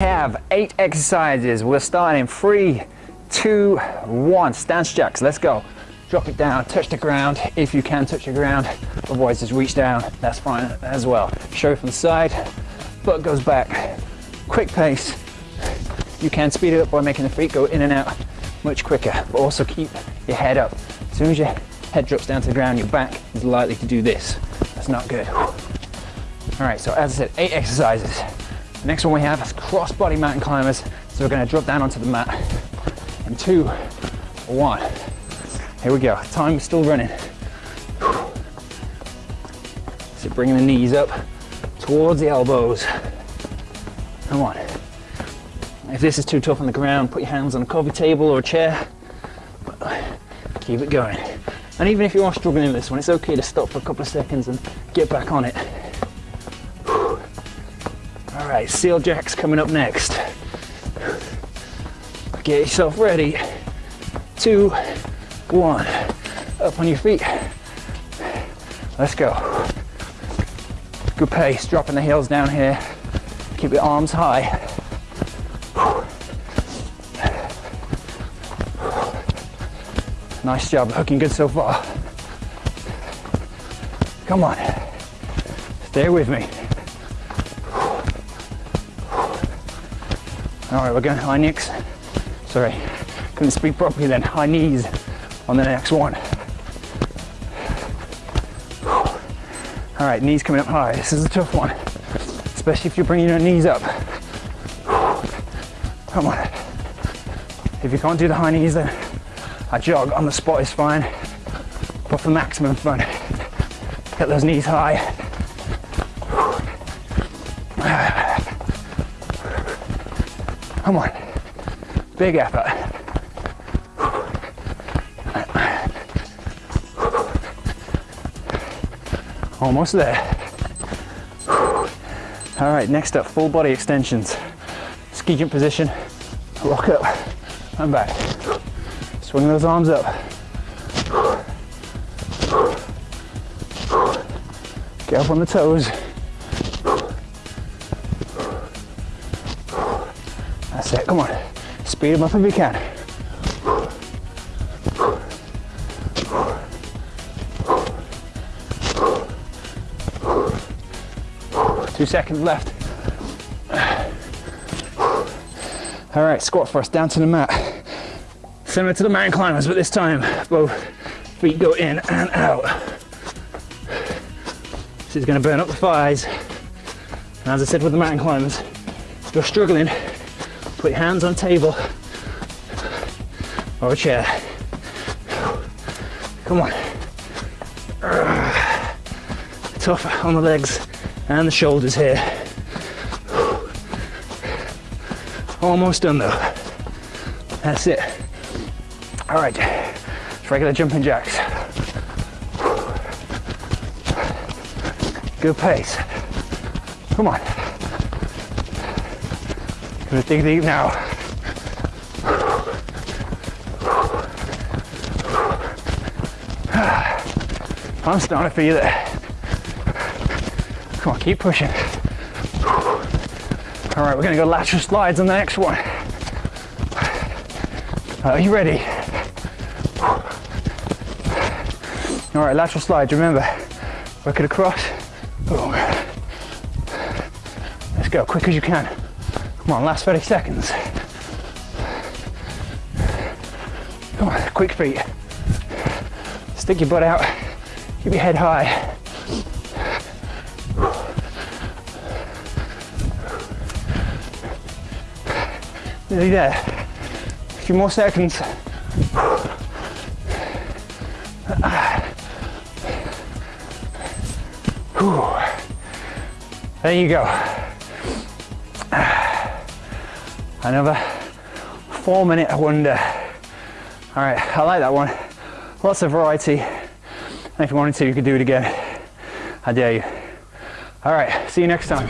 have eight exercises. We're starting three, two, one. Stance jacks, let's go. Drop it down, touch the ground. If you can touch the ground, otherwise just reach down, that's fine as well. Show from the side, butt goes back. Quick pace. You can speed it up by making the feet go in and out much quicker, but also keep your head up. As soon as your head drops down to the ground, your back is likely to do this. That's not good. All right, so as I said, eight exercises. The next one we have is crossbody mountain climbers. So we're gonna drop down onto the mat in two, one. Here we go, time is still running. So bringing the knees up towards the elbows. Come on. If this is too tough on the ground, put your hands on a coffee table or a chair. Keep it going. And even if you are struggling with this one, it's okay to stop for a couple of seconds and get back on it. Right, seal jacks coming up next. Get yourself ready. Two, one. Up on your feet. Let's go. Good pace, dropping the heels down here. Keep your arms high. Nice job, looking good so far. Come on, stay with me. All right, we're going high knees. Sorry, couldn't speak properly then. High knees on the next one. All right, knees coming up high. This is a tough one, especially if you're bringing your knees up. Come on. If you can't do the high knees then a jog on the spot is fine, but for maximum fun, get those knees high. Come on, big effort. Almost there. All right, next up, full body extensions. Ski jump position, rock up and back. Swing those arms up. Get up on the toes. That's it, come on. Speed them up if you can. Two seconds left. All right, squat thrust, down to the mat. Similar to the mountain climbers, but this time both feet go in and out. This is gonna burn up the thighs. And as I said with the mountain climbers, if you're struggling, put your hands on table or a chair. Come on. Tough on the legs and the shoulders here. Almost done though. That's it. All right, it's regular jumping jacks. Good pace. Come on. Gonna dig deep now. I'm starting to feel it. Come on, keep pushing. All right, we're gonna go lateral slides on the next one. Are you ready? All right, lateral slides, remember, work it across. Boom. Let's go, quick as you can. Come on, last 30 seconds. Come on, quick feet. Stick your butt out, keep your head high. Nearly there. A few more seconds. There you go. Another four minute wonder. All right, I like that one. Lots of variety. And if you wanted to, you could do it again. I dare you. All right, see you next time.